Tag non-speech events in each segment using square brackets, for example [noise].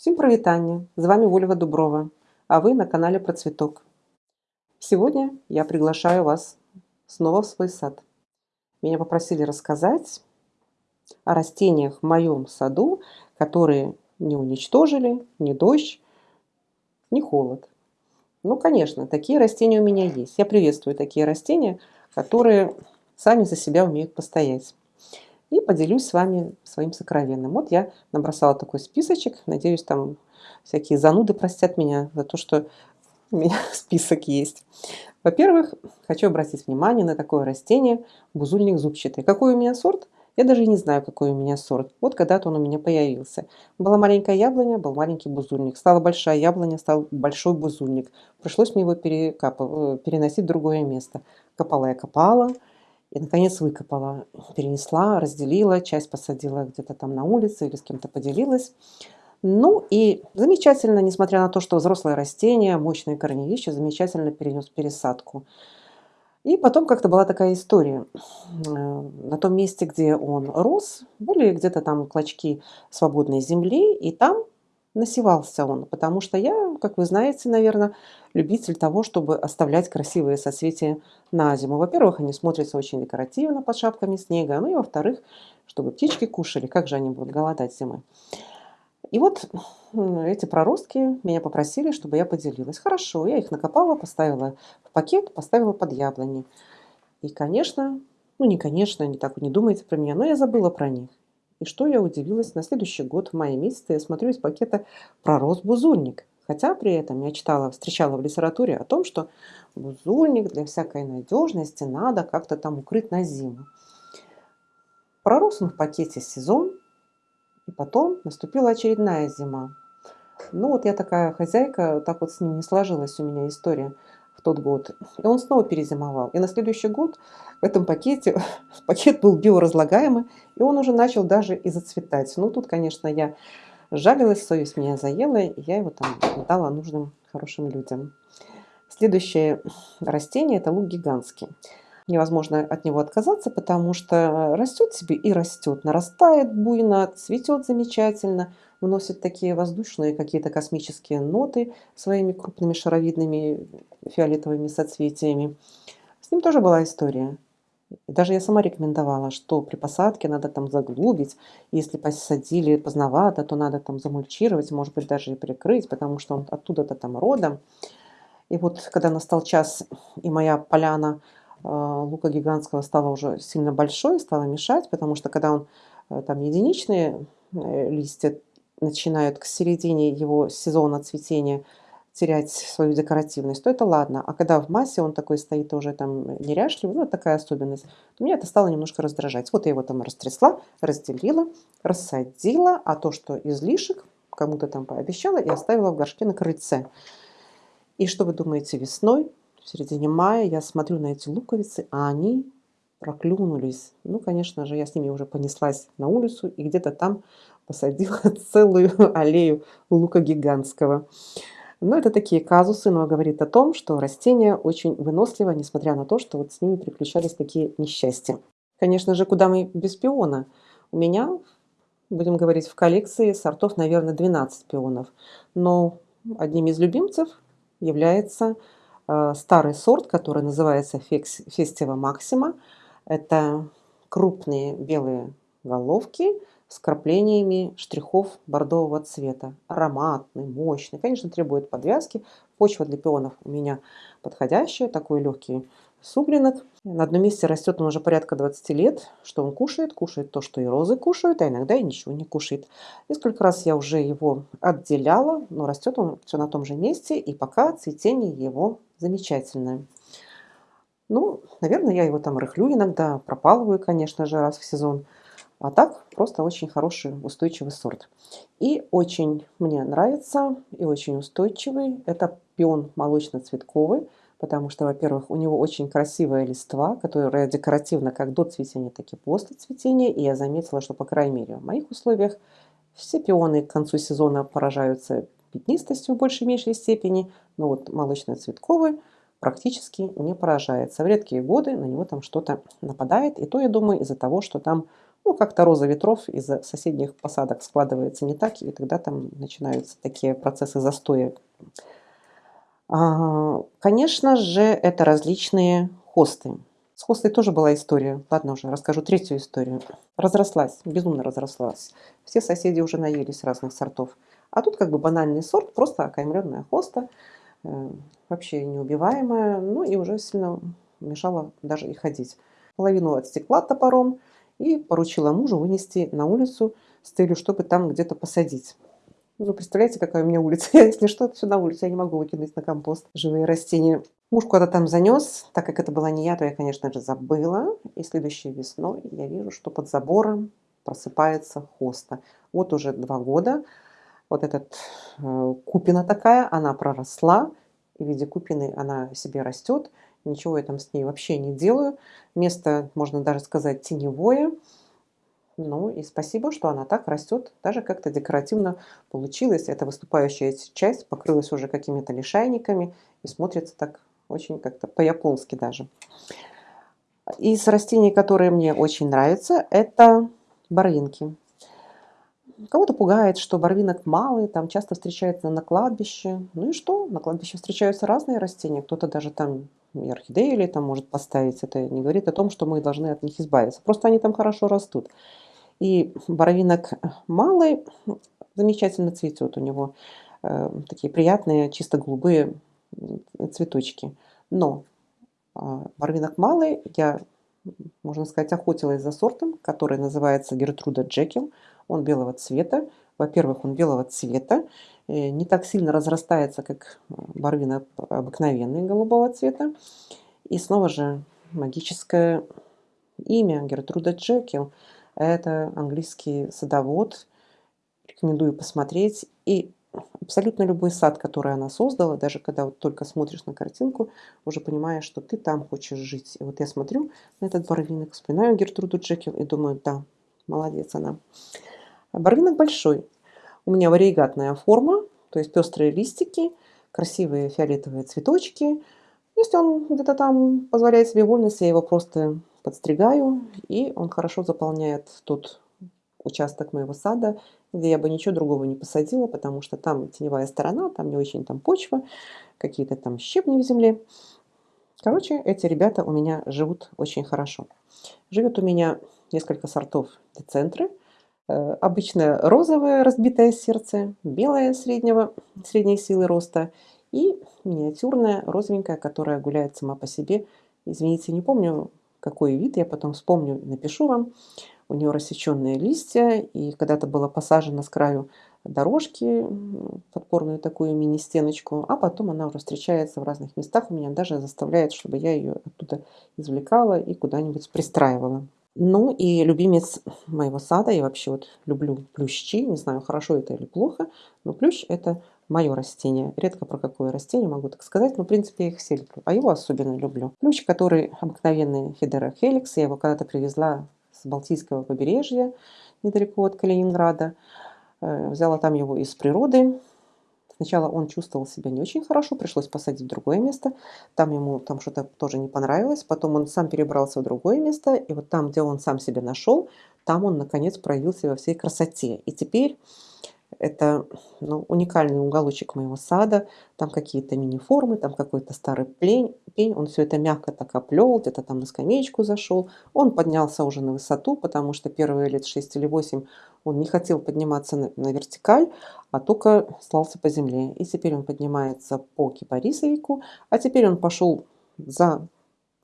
Всем привитание! С вами Ольга Дуброва, а вы на канале Про Цветок. Сегодня я приглашаю вас снова в свой сад. Меня попросили рассказать о растениях в моем саду, которые не уничтожили ни дождь, ни холод. Ну, конечно, такие растения у меня есть. Я приветствую такие растения, которые сами за себя умеют постоять и поделюсь с вами своим сокровенным. Вот я набросала такой списочек. Надеюсь, там всякие зануды простят меня за то, что у меня [laughs] список есть. Во-первых, хочу обратить внимание на такое растение бузульник зубчатый. Какой у меня сорт? Я даже не знаю, какой у меня сорт. Вот когда-то он у меня появился. Была маленькая яблоня, был маленький бузульник. Стала большая яблоня, стал большой бузульник. Пришлось мне его перекапывать, переносить в другое место. Копала я копала, и, наконец, выкопала, перенесла, разделила, часть посадила где-то там на улице или с кем-то поделилась. Ну и замечательно, несмотря на то, что взрослое растение, мощные корневища, замечательно перенес пересадку. И потом как-то была такая история. Э, на том месте, где он рос, были где-то там клочки свободной земли, и там насевался он, потому что я, как вы знаете, наверное, любитель того, чтобы оставлять красивые соцветия на зиму. Во-первых, они смотрятся очень декоративно под шапками снега, ну и во-вторых, чтобы птички кушали, как же они будут голодать зимой. И вот эти проростки меня попросили, чтобы я поделилась. Хорошо, я их накопала, поставила в пакет, поставила под яблони. И, конечно, ну не конечно, не так не думайте про меня, но я забыла про них. И что я удивилась, на следующий год, в мае месяце, я смотрю из пакета пророс бузульник. Хотя при этом я читала, встречала в литературе о том, что бузульник для всякой надежности надо как-то там укрыть на зиму. Пророс он в пакете сезон, и потом наступила очередная зима. Ну вот я такая хозяйка, так вот с ним не сложилась у меня история в тот год. И он снова перезимовал. И на следующий год в этом пакете, [laughs] пакет был биоразлагаемый, и он уже начал даже и зацветать. Ну, тут, конечно, я жалилась, совесть меня заела, и я его там дала нужным хорошим людям. Следующее растение – это лук гигантский. Невозможно от него отказаться, потому что растет себе и растет, нарастает буйно, цветет замечательно – вносит такие воздушные какие-то космические ноты своими крупными шаровидными фиолетовыми соцветиями. С ним тоже была история. даже я сама рекомендовала, что при посадке надо там заглубить. Если посадили поздновато, то надо там замульчировать, может быть, даже и прикрыть, потому что он оттуда-то там родом. И вот когда настал час, и моя поляна лука гигантского стала уже сильно большой, стала мешать, потому что когда он э, там единичные э, листья, начинают к середине его сезона цветения терять свою декоративность, то это ладно. А когда в массе он такой стоит уже там неряшливый, ну, такая особенность, то меня это стало немножко раздражать. Вот я его там растрясла, разделила, рассадила, а то, что излишек, кому-то там пообещала и оставила в горшке на крыльце. И что вы думаете, весной, в середине мая, я смотрю на эти луковицы, а они проклюнулись. Ну, конечно же, я с ними уже понеслась на улицу, и где-то там посадила [laughs] целую аллею лука гигантского. Но это такие казусы, но говорит о том, что растение очень выносливо, несмотря на то, что вот с ними приключались такие несчастья. Конечно же, куда мы без пиона? У меня, будем говорить, в коллекции сортов, наверное, 12 пионов. Но одним из любимцев является старый сорт, который называется Фестива Максима. Это крупные белые головки с краплениями штрихов бордового цвета. Ароматный, мощный. Конечно, требует подвязки. Почва для пионов у меня подходящая. Такой легкий суглинок. На одном месте растет он уже порядка 20 лет. Что он кушает? Кушает то, что и розы кушают, а иногда и ничего не кушает. Несколько раз я уже его отделяла, но растет он все на том же месте. И пока цветение его замечательное. Ну, наверное, я его там рыхлю иногда, пропалываю, конечно же, раз в сезон. А так просто очень хороший устойчивый сорт. И очень мне нравится и очень устойчивый. Это пион молочно-цветковый, потому что, во-первых, у него очень красивая листва, которая декоративна как до цветения, так и после цветения. И я заметила, что, по крайней мере, в моих условиях все пионы к концу сезона поражаются пятнистостью в большей меньшей степени. Но вот молочно-цветковый практически не поражается. В редкие годы на него там что-то нападает. И то, я думаю, из-за того, что там Ну, как-то роза ветров из соседних посадок складывается не так, и тогда там начинаются такие процессы застоя. А, конечно же, это различные хосты. С хостой тоже была история. Ладно уже, расскажу третью историю. Разрослась, безумно разрослась. Все соседи уже наелись разных сортов. А тут как бы банальный сорт, просто окаймленная хоста, э, вообще неубиваемая, ну и уже сильно мешала даже и ходить. Половину отстекла топором и поручила мужу вынести на улицу с целью, чтобы там где-то посадить. Ну, представляете, какая у меня улица? [laughs] Если что, все на улице, я не могу выкинуть на компост живые растения. Муж куда-то там занес, так как это была не я, то я, конечно же, забыла. И следующей весной я вижу, что под забором просыпается хоста. Вот уже два года вот этот э, купина такая, она проросла, в виде купины она себе растет, ничего я там с ней вообще не делаю. Место, можно даже сказать, теневое. Ну и спасибо, что она так растет, даже как-то декоративно получилось. Эта выступающая часть покрылась уже какими-то лишайниками и смотрится так очень как-то по-японски даже. Из растений, которые мне очень нравятся, это барвинки. Кого-то пугает, что барвинок малый, там часто встречается на кладбище. Ну и что? На кладбище встречаются разные растения. Кто-то даже там и орхидеи или там может поставить. Это не говорит о том, что мы должны от них избавиться. Просто они там хорошо растут. И барвинок малый замечательно цветет. У него э, такие приятные, чисто голубые цветочки. Но э, барвинок малый я, можно сказать, охотилась за сортом, который называется Гертруда Джекил. Он белого цвета. Во-первых, он белого цвета, э, не так сильно разрастается, как барвина обыкновенный голубого цвета. И снова же магическое имя Гертруда Джекил. Это английский садовод. Рекомендую посмотреть. И абсолютно любой сад, который она создала, даже когда вот только смотришь на картинку, уже понимаешь, что ты там хочешь жить. И вот я смотрю на этот барвинок, вспоминаю Гертруду Джекил и думаю, да, молодец она. Барвинок большой. У меня варигатная форма, то есть пестрые листики, красивые фиолетовые цветочки. Если он где-то там позволяет себе вольность, я его просто подстригаю, и он хорошо заполняет тот участок моего сада, где я бы ничего другого не посадила, потому что там теневая сторона, там не очень там почва, какие-то там щебни в земле. Короче, эти ребята у меня живут очень хорошо. Живет у меня несколько сортов децентры. Э, обычное розовое разбитое сердце, белое среднего, средней силы роста и миниатюрная розовенькая, которая гуляет сама по себе. Извините, не помню, какой вид, я потом вспомню, напишу вам. У нее рассеченные листья, и когда-то была посажена с краю дорожки, подпорную такую мини-стеночку, а потом она уже встречается в разных местах, у меня даже заставляет, чтобы я ее оттуда извлекала и куда-нибудь пристраивала. Ну и любимец моего сада, я вообще вот люблю плющи, не знаю, хорошо это или плохо, но плющ это мое растение. Редко про какое растение могу так сказать, но в принципе я их все люблю, а его особенно люблю. Плющ, который обыкновенный Федера Хеликс, я его когда-то привезла с Балтийского побережья, недалеко от Калининграда. Э, взяла там его из природы, Сначала он чувствовал себя не очень хорошо, пришлось посадить в другое место. Там ему там что-то тоже не понравилось. Потом он сам перебрался в другое место. И вот там, где он сам себя нашел, там он, наконец, проявился во всей красоте. И теперь это ну, уникальный уголочек моего сада. Там какие-то мини-формы, там какой-то старый пень, пень. Он все это мягко так оплел, где-то там на скамеечку зашел. Он поднялся уже на высоту, потому что первые лет 6 или 8 он не хотел подниматься на, на вертикаль, а только слался по земле. И теперь он поднимается по кипарисовику, а теперь он пошел за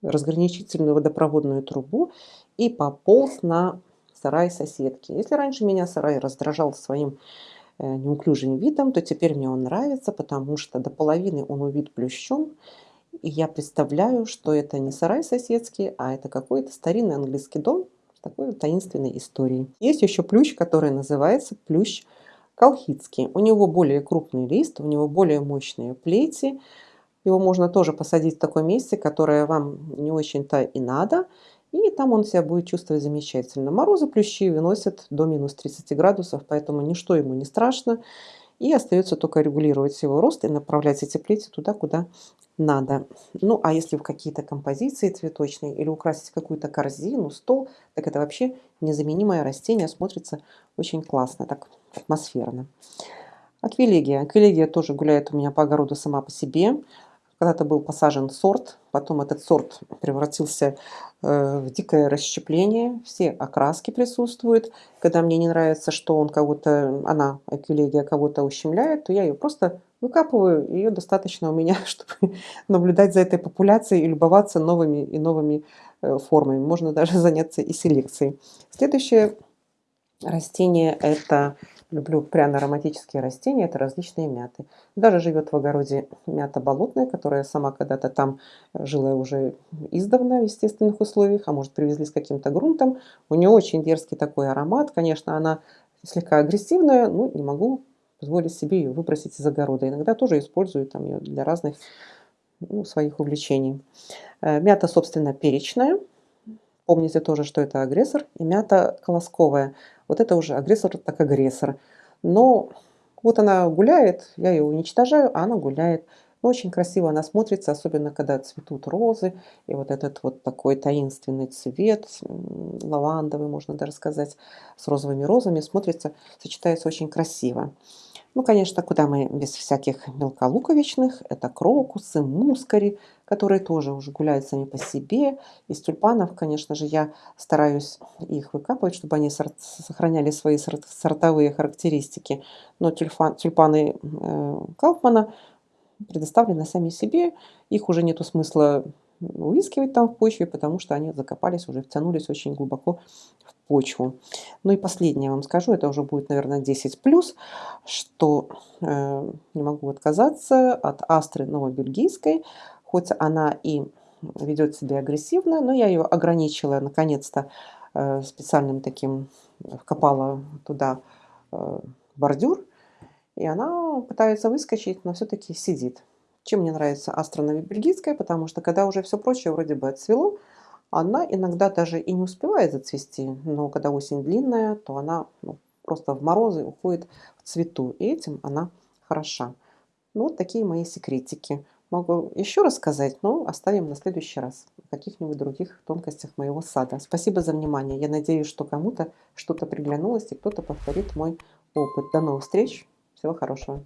разграничительную водопроводную трубу и пополз на сарай соседки. Если раньше меня сарай раздражал своим неуклюжим видом, то теперь мне он нравится, потому что до половины он увид плющом. И я представляю, что это не сарай соседский, а это какой-то старинный английский дом с такой таинственной историей. Есть еще плющ, который называется плющ колхидский. У него более крупный лист, у него более мощные плети. Его можно тоже посадить в таком месте, которое вам не очень-то и надо – и там он себя будет чувствовать замечательно. Морозы плющи выносят до минус 30 градусов, поэтому ничто ему не страшно. И остается только регулировать его рост и направлять эти плети туда, куда надо. Ну, а если в какие-то композиции цветочные или украсить какую-то корзину, стол, так это вообще незаменимое растение, смотрится очень классно, так атмосферно. Аквилегия. Аквилегия тоже гуляет у меня по огороду сама по себе. Когда-то был посажен сорт, потом этот сорт превратился э, в дикое расщепление, все окраски присутствуют. Когда мне не нравится, что он кого-то, она, аквилегия, кого-то ущемляет, то я ее просто выкапываю, ее достаточно у меня, [laughs] чтобы наблюдать за этой популяцией и любоваться новыми и новыми э, формами. Можно даже [laughs] заняться и селекцией. Следующее растение это люблю пряно-ароматические растения, это различные мяты. Даже живет в огороде мята болотная, которая сама когда-то там жила уже издавна в естественных условиях, а может привезли с каким-то грунтом. У нее очень дерзкий такой аромат. Конечно, она слегка агрессивная, но не могу позволить себе ее выбросить из огорода. Иногда тоже использую там ее для разных ну, своих увлечений. Э, мята, собственно, перечная. Помните тоже, что это агрессор. И мята колосковая. Вот это уже агрессор, так агрессор. Но вот она гуляет, я ее уничтожаю, а она гуляет. Но очень красиво она смотрится, особенно когда цветут розы. И вот этот вот такой таинственный цвет, лавандовый, можно даже сказать, с розовыми розами, смотрится, сочетается очень красиво. Ну, конечно, куда мы без всяких мелколуковичных. Это крокусы, мускари, которые тоже уже гуляют сами по себе. Из тюльпанов, конечно же, я стараюсь их выкапывать, чтобы они сохраняли свои сортовые характеристики. Но тюльпан, тюльпаны э, Кауфмана предоставлены сами себе. Их уже нету смысла выискивать там в почве, потому что они закопались, уже втянулись очень глубоко в почву. Ну и последнее вам скажу, это уже будет, наверное, 10+, что э, не могу отказаться от астры новобельгийской, хоть она и ведет себя агрессивно, но я ее ограничила наконец-то э, специальным таким, вкопала туда э, бордюр, и она пытается выскочить, но все-таки сидит. Чем мне нравится бельгийская, потому что когда уже все прочее вроде бы отцвело, она иногда даже и не успевает зацвести, но когда осень длинная, то она ну, просто в морозы уходит в цвету, и этим она хороша. Ну, вот такие мои секретики. Могу еще рассказать, но оставим на следующий раз о каких-нибудь других тонкостях моего сада. Спасибо за внимание. Я надеюсь, что кому-то что-то приглянулось и кто-то повторит мой опыт. До новых встреч. Всего хорошего.